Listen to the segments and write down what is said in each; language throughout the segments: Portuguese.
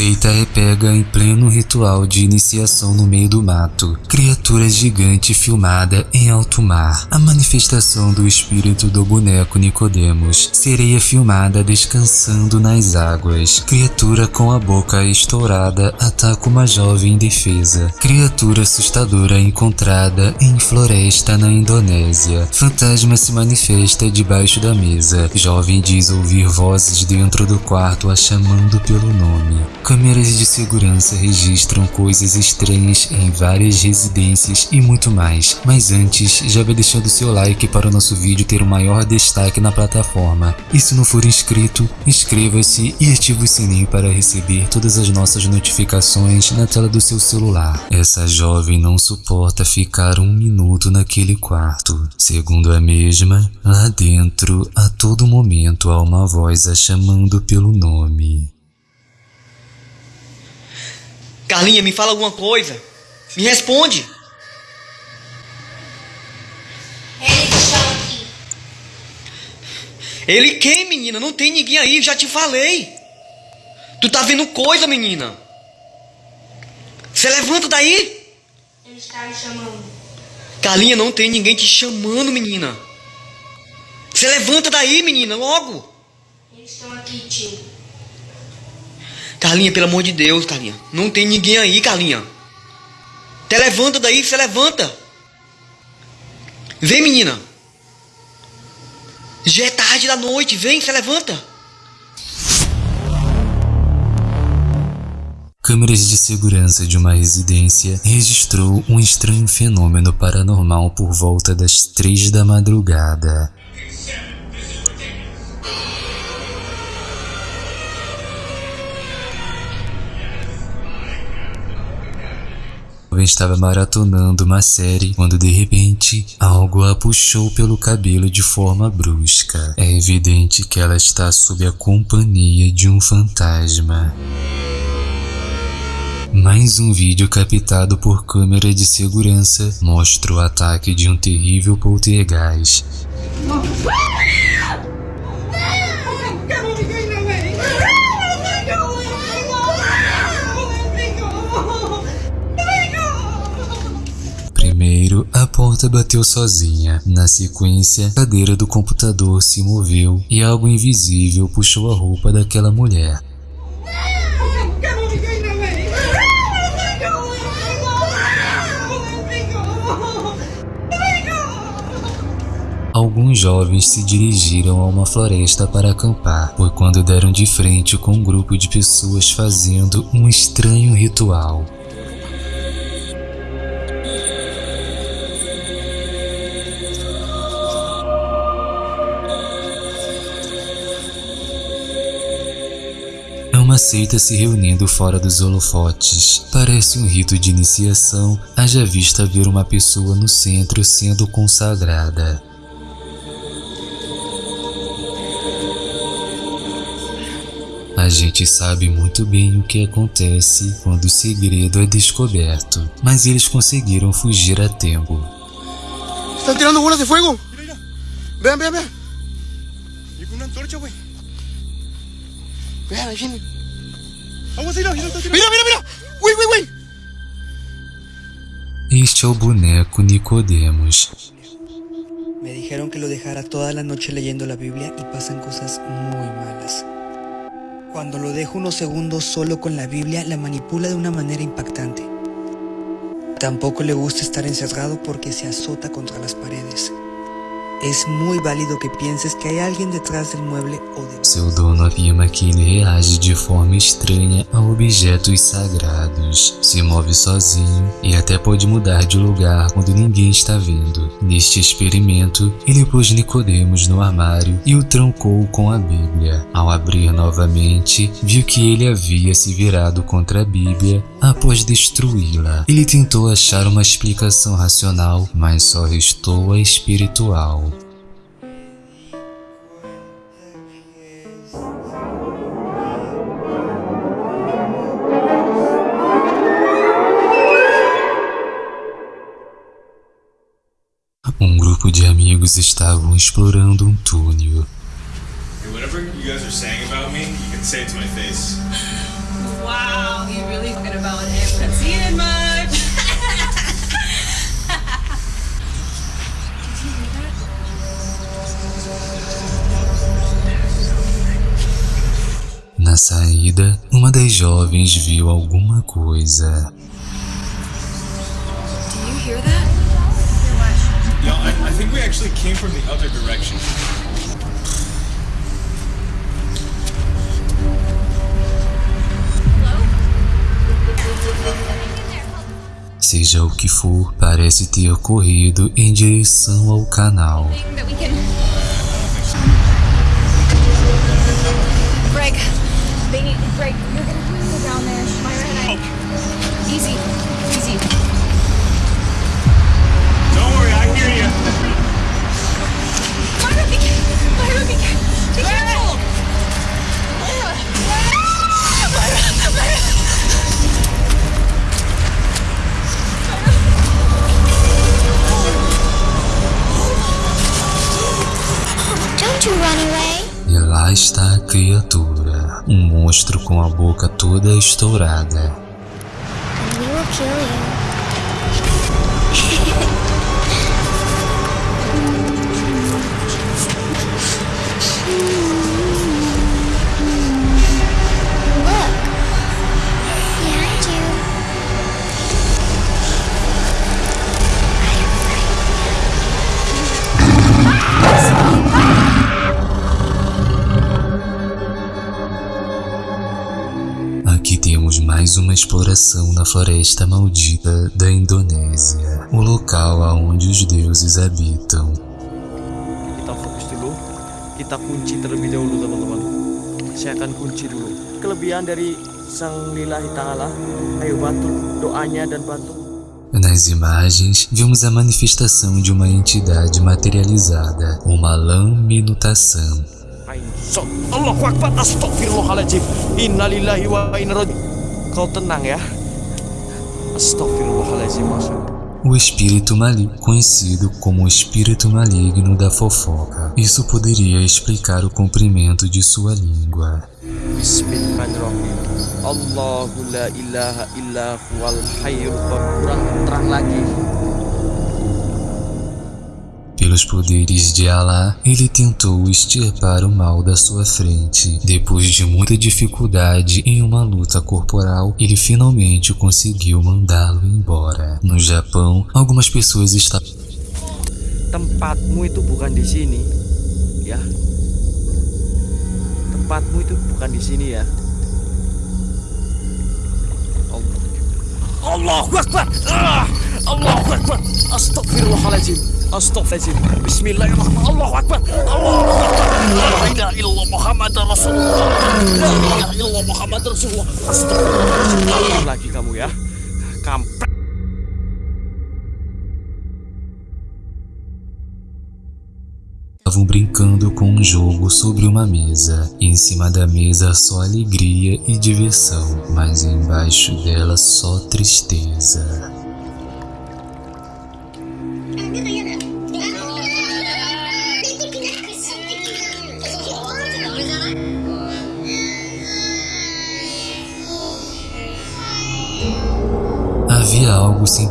Seita é pega em pleno ritual de iniciação no meio do mato. Criatura gigante filmada em alto mar. A manifestação do espírito do boneco Nicodemos. Sereia filmada descansando nas águas. Criatura com a boca estourada ataca uma jovem indefesa. Criatura assustadora encontrada em floresta na Indonésia. Fantasma se manifesta debaixo da mesa. Jovem diz ouvir vozes dentro do quarto a chamando pelo nome. Câmeras de segurança registram coisas estranhas em várias residências e muito mais. Mas antes, já vai deixando seu like para o nosso vídeo ter o maior destaque na plataforma. E se não for inscrito, inscreva-se e ative o sininho para receber todas as nossas notificações na tela do seu celular. Essa jovem não suporta ficar um minuto naquele quarto. Segundo a mesma, lá dentro, a todo momento há uma voz a chamando pelo nome. Carlinha, me fala alguma coisa. Me responde. Ele está aqui. Ele quem, menina? Não tem ninguém aí, já te falei. Tu tá vendo coisa, menina? Você levanta daí. Ele está me chamando. Carlinha, não tem ninguém te chamando, menina. Você levanta daí, menina, logo. Eles estão aqui, tio. Carlinha, pelo amor de Deus, Carlinha. Não tem ninguém aí, Carlinha. Te levanta daí, você levanta. Vem, menina. Já é tarde da noite, vem, você levanta. Câmeras de segurança de uma residência registrou um estranho fenômeno paranormal por volta das três da madrugada. Estava maratonando uma série quando de repente algo a puxou pelo cabelo de forma brusca. É evidente que ela está sob a companhia de um fantasma. Mais um vídeo captado por câmera de segurança mostra o ataque de um terrível poltergeist. Primeiro, a porta bateu sozinha. Na sequência, a cadeira do computador se moveu e algo invisível puxou a roupa daquela mulher. Alguns jovens se dirigiram a uma floresta para acampar, foi quando deram de frente com um grupo de pessoas fazendo um estranho ritual. Seita se reunindo fora dos holofotes. Parece um rito de iniciação, haja vista ver uma pessoa no centro sendo consagrada. A gente sabe muito bem o que acontece quando o segredo é descoberto, mas eles conseguiram fugir a tempo. Estão tirando bolas de fogo! Vean, vean, vean! E com uma antorcha, güey. Vean, Mira, mira, mira! Uy, uy, uy! Este é o boneco Nicodemos. Me dijeron que lo dejara toda la noche leyendo la Biblia y pasan cosas muy malas. Cuando lo dejo unos segundos solo con la Biblia, la manipula de una manera impactante. Tampoco le gusta estar encerrado porque se azota contra las paredes. Es muy válido que pienses que hay alguien detrás del mueble ou de... Seu dono afirma que ele reage de forma estranha a objetos sagrados, se move sozinho e até pode mudar de lugar quando ninguém está vendo. Neste experimento, ele pôs Nicodemos no armário e o trancou com a Bíblia. Ao abrir novamente, viu que ele havia se virado contra a Bíblia após destruí-la. Ele tentou achar uma explicação racional, mas só restou a espiritual. Um grupo de amigos estavam explorando um túnel you guys are saying about me, you can say it to my face. Wow, you really talking about it. Haven't seen it much. Na saída, uma das jovens viu alguma coisa. Do you hear that? No, I, I think we actually came from the other direction. Seja o que for, parece ter corrido em direção ao canal. Greg. Greg, E lá está a criatura, um monstro com a boca toda estourada. Exploração na floresta maldita da Indonésia, o local aonde os deuses habitam. kita fokus dulu kita kunci terlebih dahulu teman-teman saya akan kunci dulu kelebihan dari sang lillahi ta'ala. Ayo bantu doanya dan bantu. Nas imagens, vemos a manifestação de uma entidade materializada, uma Astagfirullahaladzim Innalillahi wa inna. Kau tenang ya Astagfirullahaladzim. O espírito maligno, conhecido como o espírito maligno da fofoca. Isso poderia explicar o comprimento de sua língua. Allahu la ilaha illa huwal hayyul terang lagi Pelos poderes de Alá, ele tentou extirpar o mal da sua frente. Depois de muita dificuldade em uma luta corporal, ele finalmente conseguiu mandá-lo embora. No Japão, algumas pessoas estavam Tempatmu itu bukan di sini Ya Tempatmu itu bukan di sini ya Allah Akbar ah! Allahu Akbar Astagfirullahaladzim Astagfirullahaladzim Bismillahirrahmanirrahim Akbar Akbar Muhammad Rasulullah Muhammad Rasulullah lagi kamu ya Kampret estavam brincando com um jogo sobre uma mesa. Em cima da mesa só alegria e diversão, mas embaixo dela só tristeza.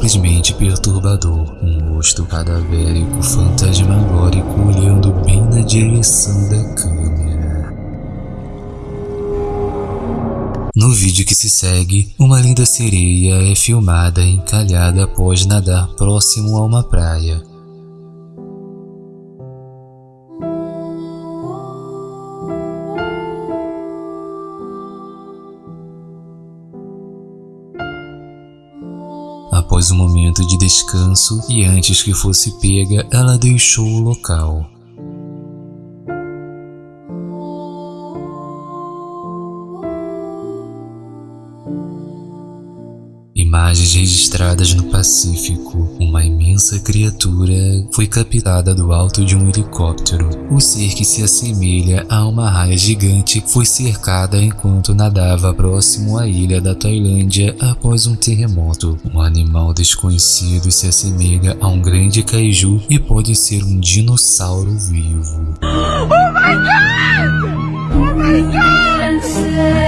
Simplesmente perturbador, um rosto cadavérico fantasmagórico olhando bem na direção da câmera. No vídeo que se segue, uma linda sereia é filmada encalhada após nadar próximo a uma praia. Após um momento de descanso e antes que fosse pega, ela deixou o local. Registradas no Pacífico. Uma imensa criatura foi captada do alto de um helicóptero. O ser que se assemelha a uma raia gigante foi cercada enquanto nadava próximo à ilha da Tailândia após um terremoto. Um animal desconhecido se assemelha a um grande kaiju e pode ser um dinossauro vivo. Oh my god! Oh my god!